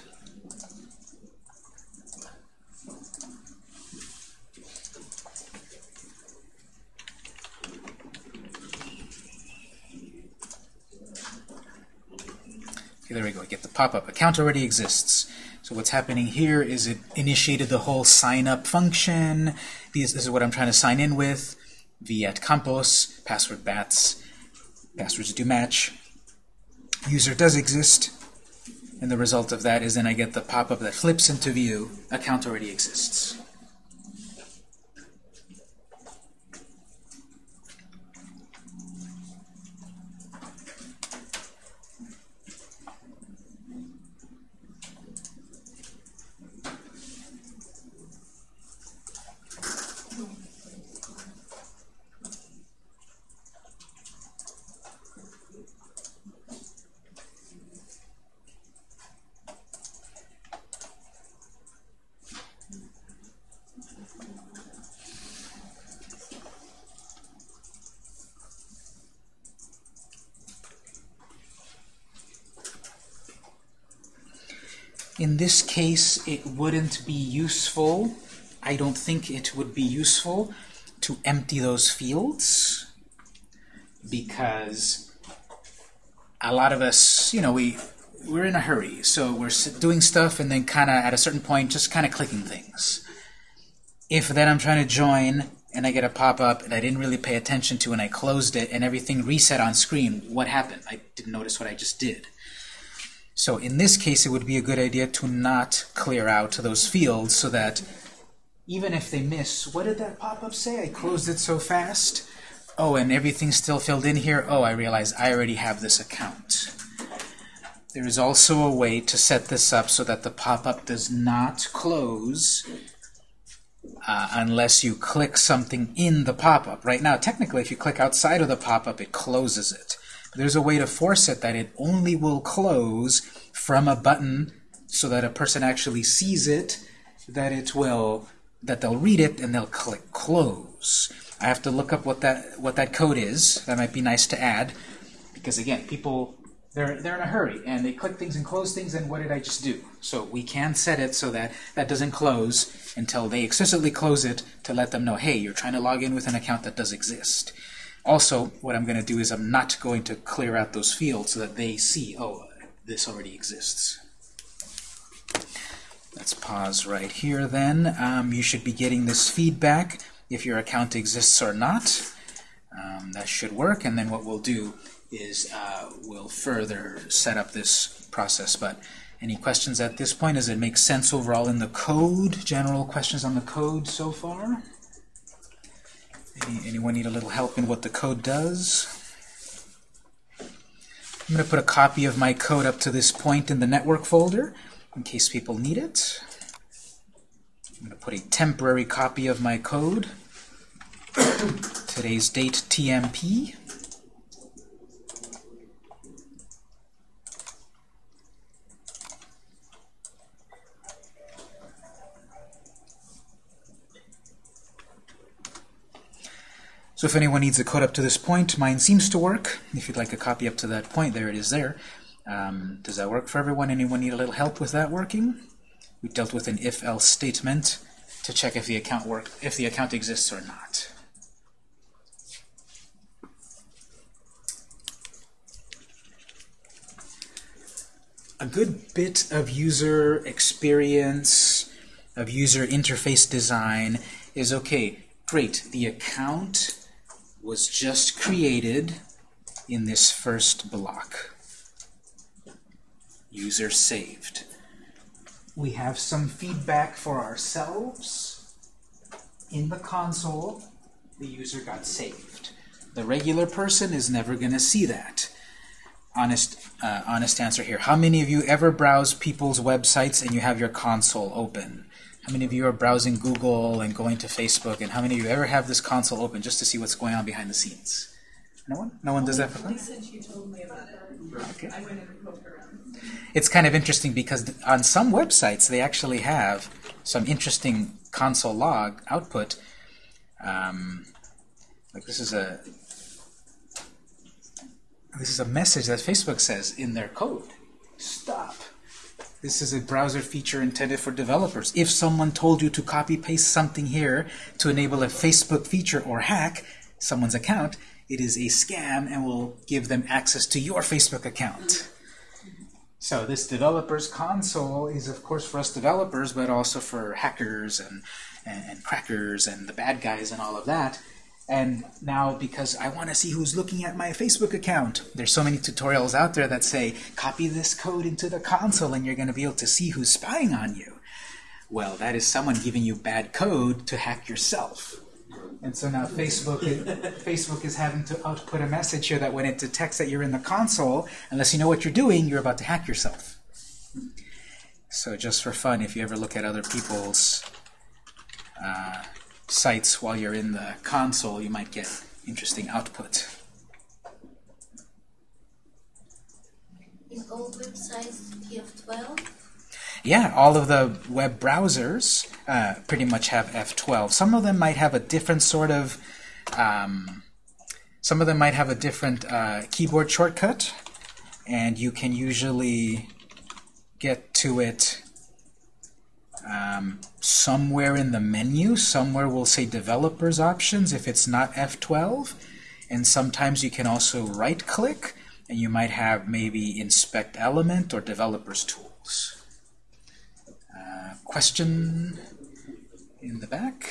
Okay, there we go. I get the pop-up. Account already exists. So what's happening here is it initiated the whole sign up function. This, this is what I'm trying to sign in with. V at Campos, password bats, passwords do match user does exist, and the result of that is then I get the pop-up that flips into view, account already exists. In this case, it wouldn't be useful. I don't think it would be useful to empty those fields because a lot of us, you know, we we're in a hurry, so we're doing stuff and then kind of at a certain point just kind of clicking things. If then I'm trying to join and I get a pop-up and I didn't really pay attention to and I closed it and everything reset on screen, what happened? I didn't notice what I just did. So in this case, it would be a good idea to not clear out those fields so that even if they miss, what did that pop-up say? I closed it so fast. Oh, and everything's still filled in here. Oh, I realize I already have this account. There is also a way to set this up so that the pop-up does not close uh, unless you click something in the pop-up. Right now, technically, if you click outside of the pop-up, it closes it. There's a way to force it that it only will close from a button so that a person actually sees it, that it will, that they'll read it and they'll click close. I have to look up what that what that code is. That might be nice to add, because again, people they're they're in a hurry and they click things and close things. And what did I just do? So we can set it so that that doesn't close until they explicitly close it to let them know, hey, you're trying to log in with an account that does exist. Also, what I'm going to do is I'm not going to clear out those fields so that they see, oh, this already exists. Let's pause right here then. Um, you should be getting this feedback if your account exists or not. Um, that should work, and then what we'll do is uh, we'll further set up this process. But any questions at this point? Does it make sense overall in the code? General questions on the code so far? Any, anyone need a little help in what the code does? I'm going to put a copy of my code up to this point in the network folder in case people need it. I'm going to put a temporary copy of my code. Today's date TMP. So if anyone needs a code up to this point, mine seems to work. If you'd like a copy up to that point, there it is there. Um, does that work for everyone? Anyone need a little help with that working? We dealt with an if-else statement to check if the account work if the account exists or not. A good bit of user experience, of user interface design is okay. Great, the account was just created in this first block. User saved. We have some feedback for ourselves. In the console, the user got saved. The regular person is never going to see that. Honest, uh, honest answer here. How many of you ever browse people's websites and you have your console open? How many of you are browsing Google and going to Facebook? And how many of you ever have this console open just to see what's going on behind the scenes? No one? No one does that for fun? Since you told me about it, Okay. I went and poked around. It's kind of interesting because on some websites they actually have some interesting console log output. Um, like this is a this is a message that Facebook says in their code. Stop. This is a browser feature intended for developers. If someone told you to copy paste something here to enable a Facebook feature or hack someone's account, it is a scam and will give them access to your Facebook account. So this developers console is of course for us developers, but also for hackers and, and, and crackers and the bad guys and all of that. And now because I want to see who's looking at my Facebook account, there's so many tutorials out there that say, copy this code into the console and you're going to be able to see who's spying on you. Well, that is someone giving you bad code to hack yourself. And so now Facebook is, Facebook is having to output a message here that when it detects that you're in the console, unless you know what you're doing, you're about to hack yourself. So just for fun, if you ever look at other people's uh, sites while you're in the console, you might get interesting output. Is all websites TF12? Yeah, all of the web browsers uh, pretty much have F12. Some of them might have a different sort of, um, some of them might have a different uh, keyboard shortcut, and you can usually get to it Um, somewhere in the menu, somewhere we'll say Developers Options if it's not F12. And sometimes you can also right-click, and you might have maybe Inspect Element or Developers Tools. Uh, question in the back?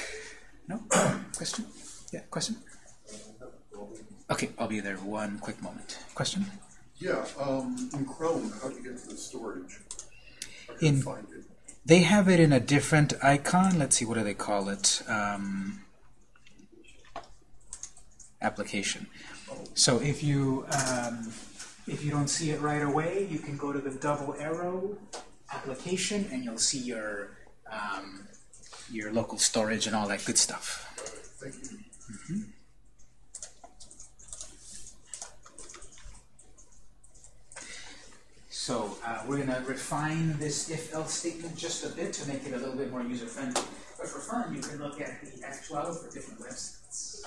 No? question? Yeah, question? Okay, I'll be there one quick moment. Question? Yeah, um, in Chrome, how do you get to the storage? In- find it. They have it in a different icon. Let's see, what do they call it? Um, application. So if you um, if you don't see it right away, you can go to the double arrow application, and you'll see your um, your local storage and all that good stuff. Thank you. So uh, we're going to refine this if-else statement just a bit to make it a little bit more user-friendly. But for fun, you can look at the F12 for different websites.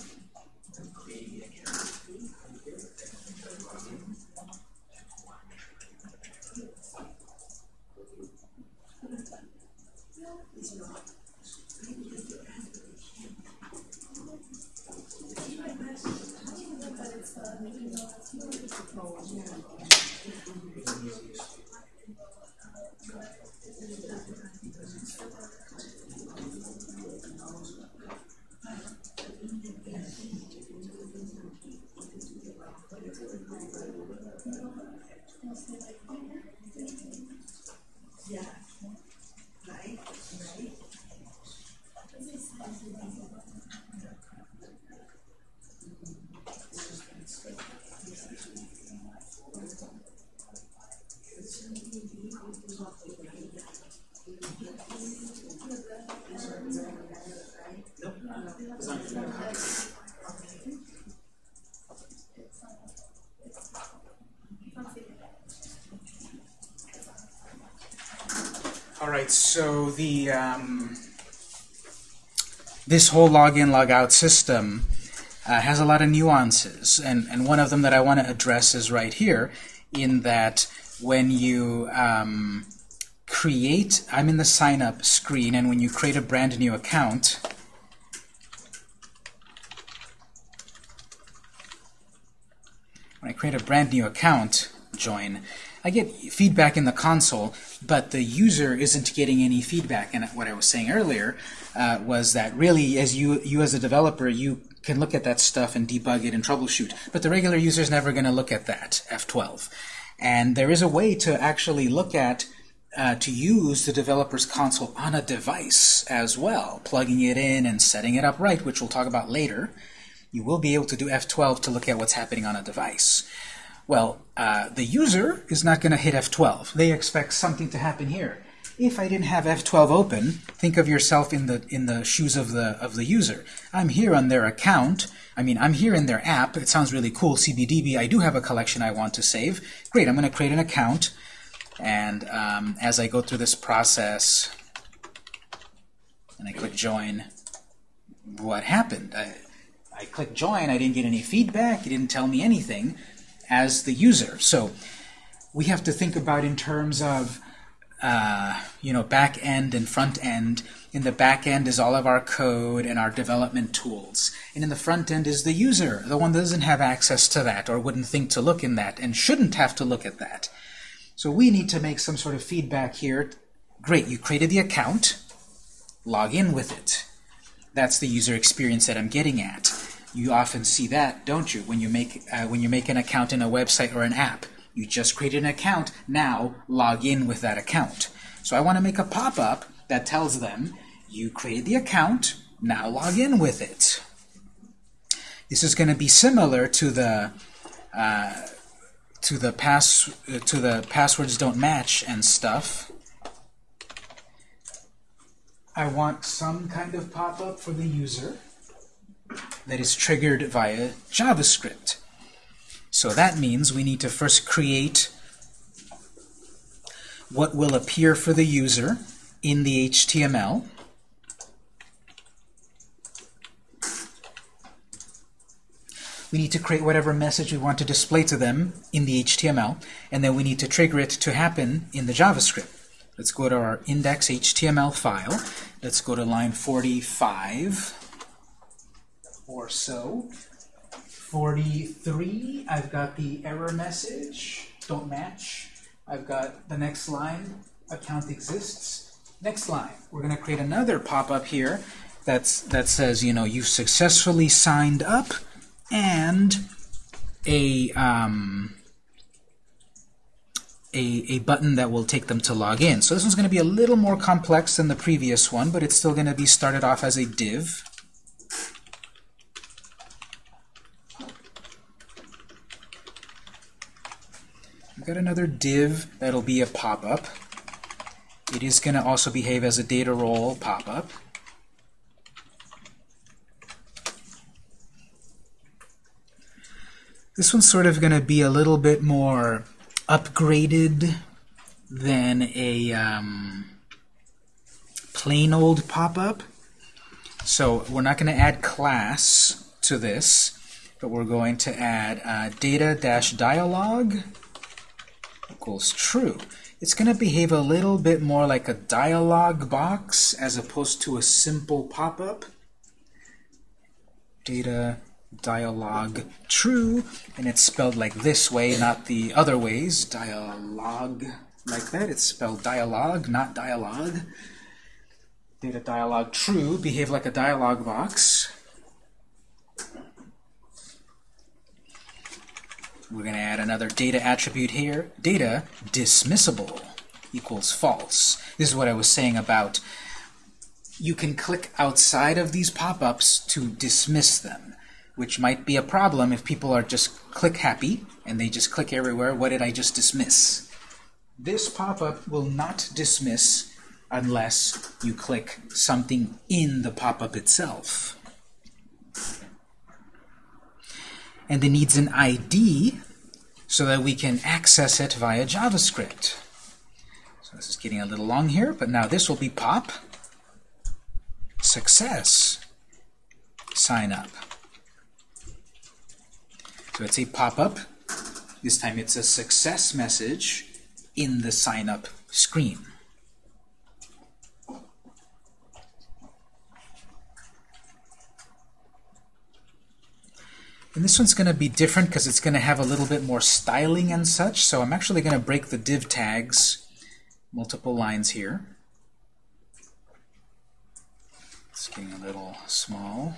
right, so the um, this whole login logout system uh, has a lot of nuances, and and one of them that I want to address is right here, in that when you um, create, I'm in the sign up screen, and when you create a brand new account. When I create a brand new account, join, I get feedback in the console, but the user isn't getting any feedback. And what I was saying earlier uh, was that really, as you, you as a developer, you can look at that stuff and debug it and troubleshoot. But the regular user is never going to look at that, F12. And there is a way to actually look at, uh, to use the developer's console on a device as well, plugging it in and setting it up right, which we'll talk about later. You will be able to do F12 to look at what's happening on a device. Well, uh, the user is not going to hit F12. They expect something to happen here. If I didn't have F12 open, think of yourself in the in the shoes of the of the user. I'm here on their account. I mean, I'm here in their app. It sounds really cool. CBDB. I do have a collection I want to save. Great. I'm going to create an account, and um, as I go through this process, and I click join, what happened? I, I clicked join. I didn't get any feedback. It didn't tell me anything as the user. So we have to think about in terms of uh, you know, back end and front end. In the back end is all of our code and our development tools. And in the front end is the user, the one that doesn't have access to that or wouldn't think to look in that and shouldn't have to look at that. So we need to make some sort of feedback here. Great, you created the account. Log in with it. That's the user experience that I'm getting at. You often see that, don't you, when you make uh, when you make an account in a website or an app. You just created an account, now log in with that account. So I want to make a pop-up that tells them, you created the account, now log in with it. This is going to be similar to the uh, to the pass uh, to the passwords don't match and stuff. I want some kind of pop-up for the user that is triggered via JavaScript. So that means we need to first create what will appear for the user in the HTML. We need to create whatever message we want to display to them in the HTML, and then we need to trigger it to happen in the JavaScript. Let's go to our index.html file. Let's go to line 45 or so. 43, I've got the error message, don't match. I've got the next line, account exists. Next line, we're going to create another pop-up here that's, that says, you know, you've successfully signed up and a, um, a, a button that will take them to log in. So this one's going to be a little more complex than the previous one, but it's still going to be started off as a div. I've got another div that'll be a pop-up. It is going to also behave as a data role pop-up. This one's sort of going to be a little bit more upgraded than a um, plain old pop-up. So we're not going to add class to this, but we're going to add uh, data-dialog equals true. It's going to behave a little bit more like a dialog box as opposed to a simple pop-up. Data dialog true, and it's spelled like this way, not the other ways. Dialog like that. It's spelled dialog, not dialogue. Data dialog true, behave like a dialog box. We're going to add another data attribute here. Data dismissible equals false. This is what I was saying about you can click outside of these pop-ups to dismiss them, which might be a problem if people are just click happy and they just click everywhere. What did I just dismiss? This pop-up will not dismiss unless you click something in the pop-up itself. And it needs an ID so that we can access it via JavaScript. So this is getting a little long here, but now this will be pop success sign up. So it's a pop-up. This time it's a success message in the sign up screen. And this one's going to be different because it's going to have a little bit more styling and such. So I'm actually going to break the div tags, multiple lines here. It's getting a little small.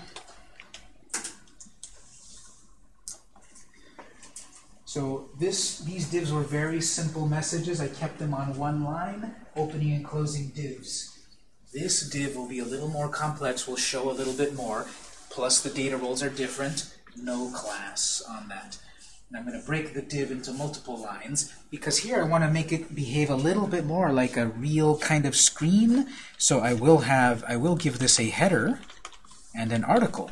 So this, these divs were very simple messages. I kept them on one line, opening and closing divs. This div will be a little more complex, will show a little bit more, plus the data roles are different no class on that. And I'm going to break the div into multiple lines because here I want to make it behave a little bit more like a real kind of screen. So I will have, I will give this a header and an article.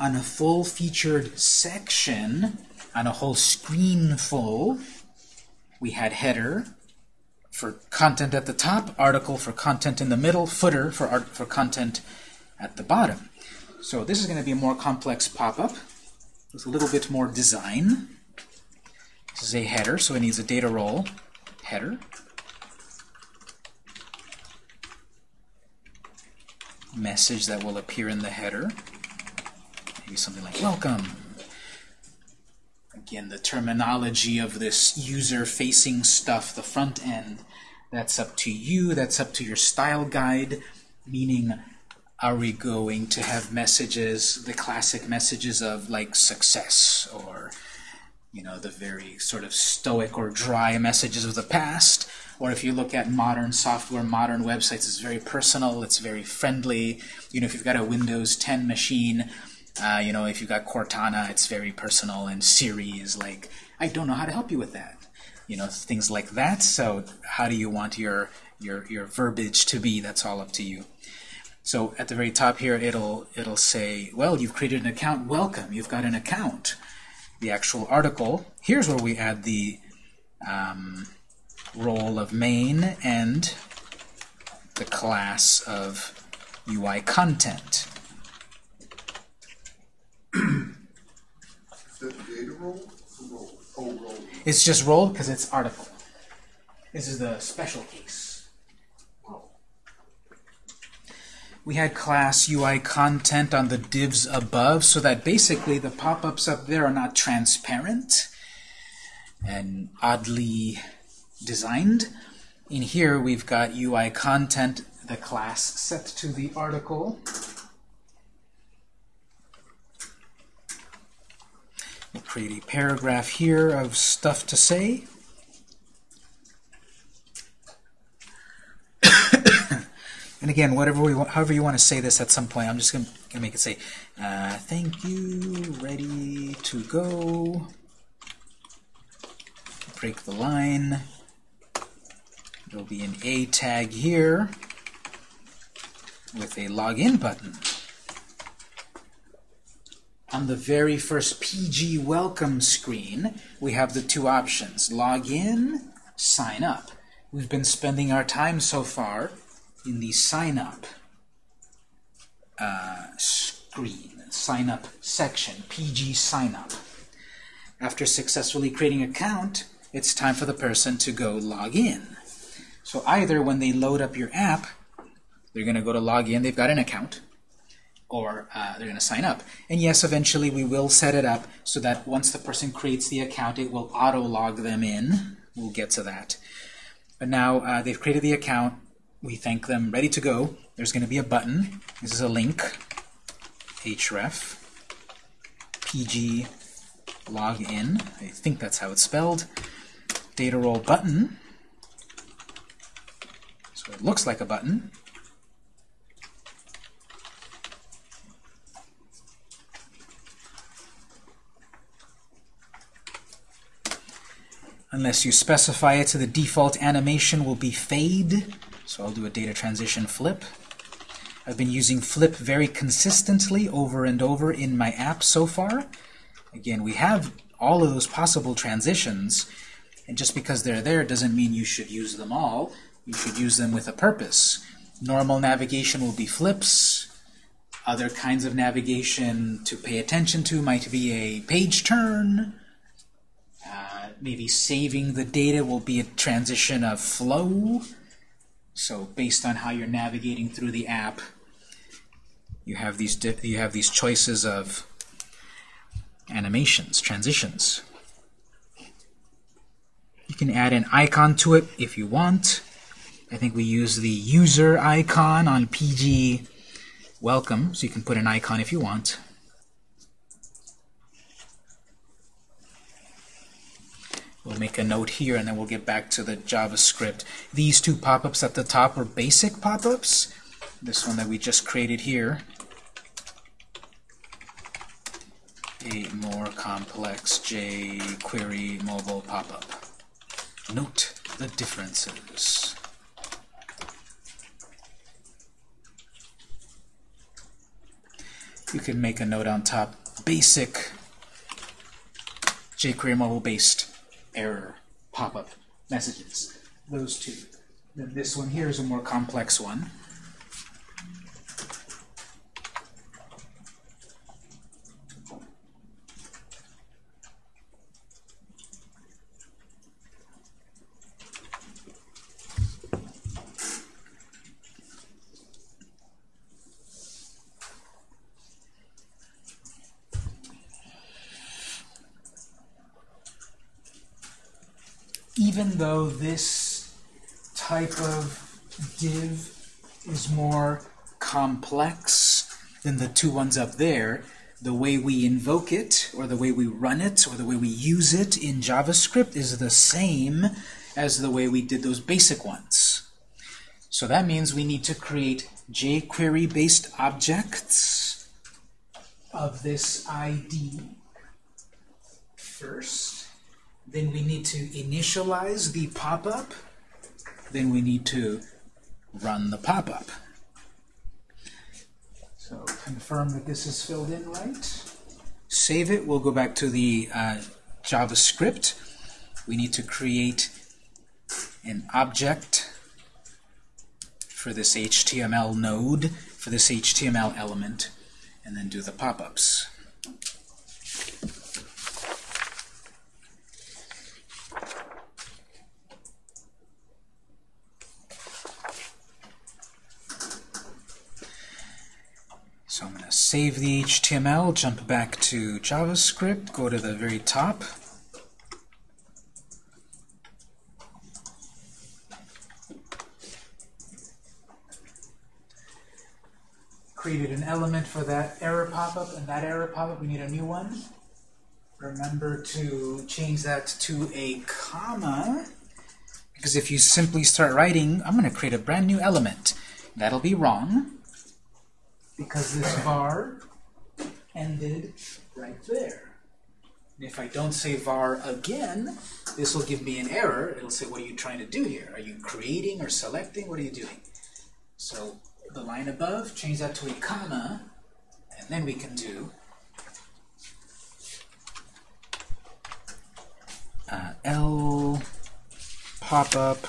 On a full-featured section, on a whole screen full, we had header for content at the top, article for content in the middle, footer for art for content at the bottom. So this is going to be a more complex pop-up with a little bit more design. This is a header, so it needs a data role header. Message that will appear in the header. Maybe something like welcome. Again, the terminology of this user-facing stuff, the front end, that's up to you, that's up to your style guide, meaning are we going to have messages, the classic messages of like success or you know, the very sort of stoic or dry messages of the past. Or if you look at modern software, modern websites, it's very personal, it's very friendly. You know, if you've got a Windows 10 machine, uh, you know, if you've got Cortana, it's very personal, and Siri is like, I don't know how to help you with that. You know, things like that. So how do you want your, your, your verbiage to be? That's all up to you. So at the very top here, it'll, it'll say, well, you've created an account. Welcome. You've got an account the actual article. Here's where we add the um, role of main and the class of UI content. Is that data role? or Role. Oh, role. It's just role because it's article. This is the special case. We had class UI content on the divs above so that basically the pop-ups up there are not transparent and oddly designed. In here we've got UI content, the class set to the article. Create a paragraph here of stuff to say. and again, whatever we want, however you want to say this at some point, I'm just going to make it say, uh, thank you, ready to go. Break the line. There'll be an A tag here with a login button. On the very first PG welcome screen, we have the two options, log in, sign up. We've been spending our time so far in the sign up uh, screen, sign up section, PG sign up. After successfully creating an account, it's time for the person to go log in. So either when they load up your app, they're going to go to log in, they've got an account, or uh, they're going to sign up. And yes, eventually we will set it up so that once the person creates the account, it will auto-log them in. We'll get to that. But now uh, they've created the account. We thank them, ready to go. There's going to be a button. This is a link, href, pg login. I think that's how it's spelled. Data role button. So it looks like a button. Unless you specify it, the default animation will be fade. So I'll do a data transition flip. I've been using flip very consistently over and over in my app so far. Again, we have all of those possible transitions, and just because they're there doesn't mean you should use them all. You should use them with a purpose. Normal navigation will be flips. Other kinds of navigation to pay attention to might be a page turn. Maybe saving the data will be a transition of flow. So based on how you're navigating through the app, you have these you have these choices of animations, transitions. You can add an icon to it if you want. I think we use the user icon on PG welcome, so you can put an icon if you want. We'll make a note here, and then we'll get back to the JavaScript. These two pop-ups at the top are basic pop-ups. This one that we just created here. A more complex jQuery mobile pop-up. Note the differences. You can make a note on top. Basic jQuery mobile-based error pop-up messages. Those two. Then this one here is a more complex one. even though this type of div is more complex than the two ones up there, the way we invoke it, or the way we run it, or the way we use it in JavaScript is the same as the way we did those basic ones. So that means we need to create jQuery-based objects of this ID first. Then we need to initialize the pop-up. Then we need to run the pop-up. So confirm that this is filled in right. Save it. We'll go back to the uh, JavaScript. We need to create an object for this HTML node, for this HTML element, and then do the pop-ups. So I'm going to save the HTML, jump back to JavaScript, go to the very top. Created an element for that error pop-up, and that error pop-up, we need a new one. Remember to change that to a comma, because if you simply start writing, I'm going to create a brand new element. That'll be wrong because this var ended right there. And if I don't say var again, this will give me an error. It'll say, what are you trying to do here? Are you creating or selecting? What are you doing? So the line above, change that to a comma, and then we can do uh, L pop-up,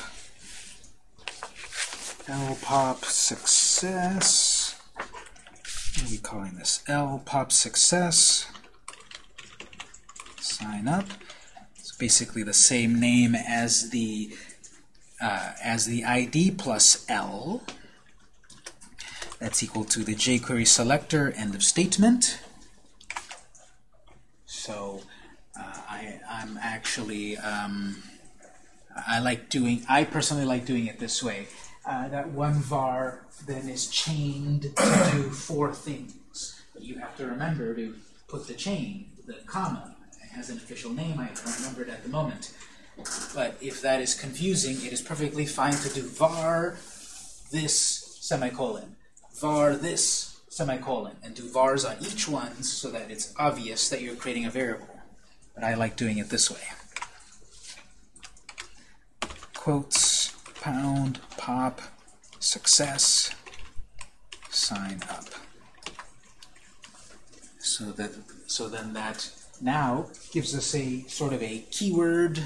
L pop success, what are we calling this? L pop success. Sign up. It's basically the same name as the uh, as the ID plus L. That's equal to the jQuery selector end of statement. So uh, I, I'm actually um, I like doing I personally like doing it this way. Uh, that one var then is chained to do four things. But you have to remember to put the chain, the comma. It has an official name, I don't remember it at the moment. But if that is confusing, it is perfectly fine to do var this semicolon, var this semicolon, and do vars on each one so that it's obvious that you're creating a variable. But I like doing it this way. Quotes, pound, pop, success, sign up. So that so then that now gives us a sort of a keyword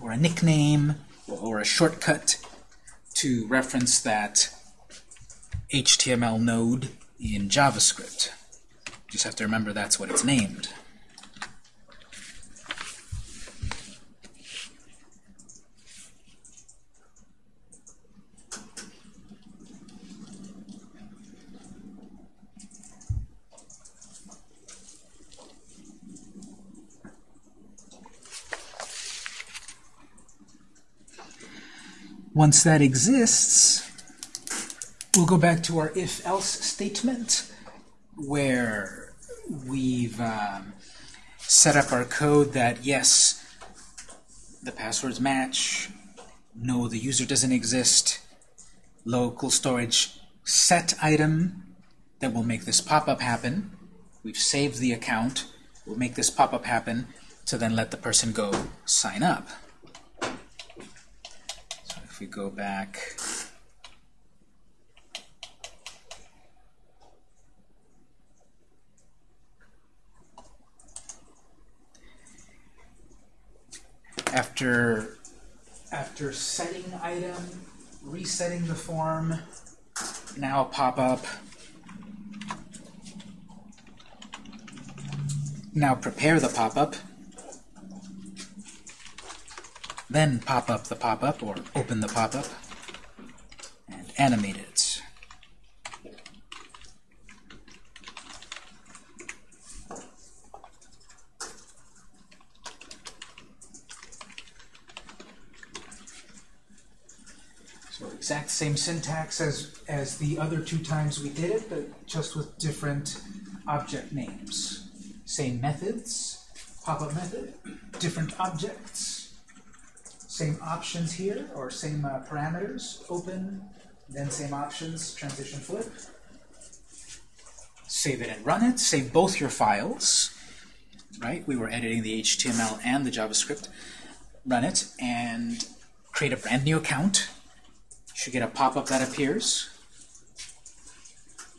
or a nickname or, a shortcut to reference that HTML node in JavaScript. Just have to remember that's what it's named. Once that exists, we'll go back to our if-else statement where we've um, set up our code that, yes, the passwords match, no, the user doesn't exist, local storage set item that will make this pop-up happen. We've saved the account. We'll make this pop-up happen to then let the person go sign up. If we go back after after setting item, resetting the form, now pop up. Now prepare the pop-up. Then pop up the pop-up or open the pop-up and animate it. So exact same syntax as, as the other two times we did it, but just with different object names. Same methods, pop-up method, different objects. Same options here, or same uh, parameters, open, then same options, transition flip. Save it and run it, save both your files, right? We were editing the HTML and the JavaScript. Run it, and create a brand new account. You should get a pop-up that appears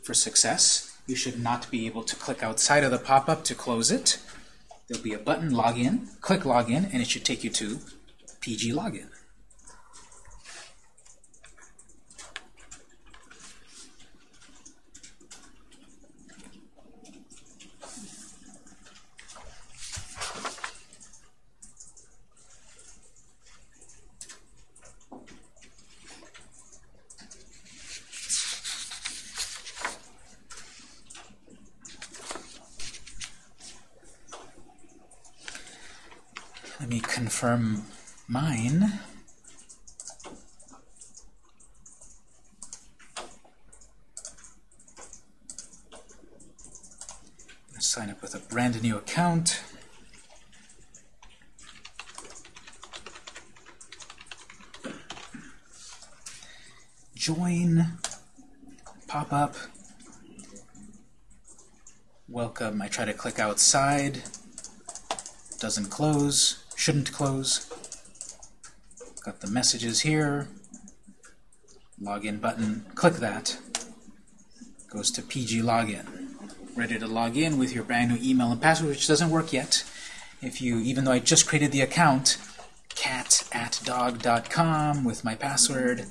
for success. You should not be able to click outside of the pop-up to close it. There'll be a button, login, click login, and it should take you to PG login. Let me confirm mine. Sign up with a brand new account. Join, pop up, welcome. I try to click outside, doesn't close, shouldn't close. Got the messages here, login button, click that, goes to PG login. Ready to log in with your brand new email and password, which doesn't work yet. If you, even though I just created the account, cat at dog.com with my password,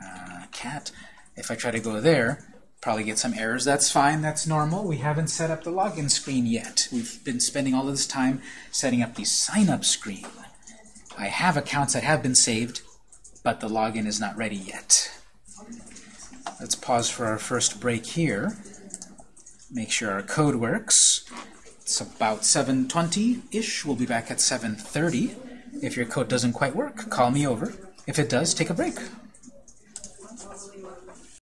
uh, cat, if I try to go there, probably get some errors. That's fine, that's normal. We haven't set up the login screen yet. We've been spending all of this time setting up the sign-up screen. I have accounts that have been saved, but the login is not ready yet. Let's pause for our first break here. Make sure our code works. It's about 7.20-ish. We'll be back at 7.30. If your code doesn't quite work, call me over. If it does, take a break.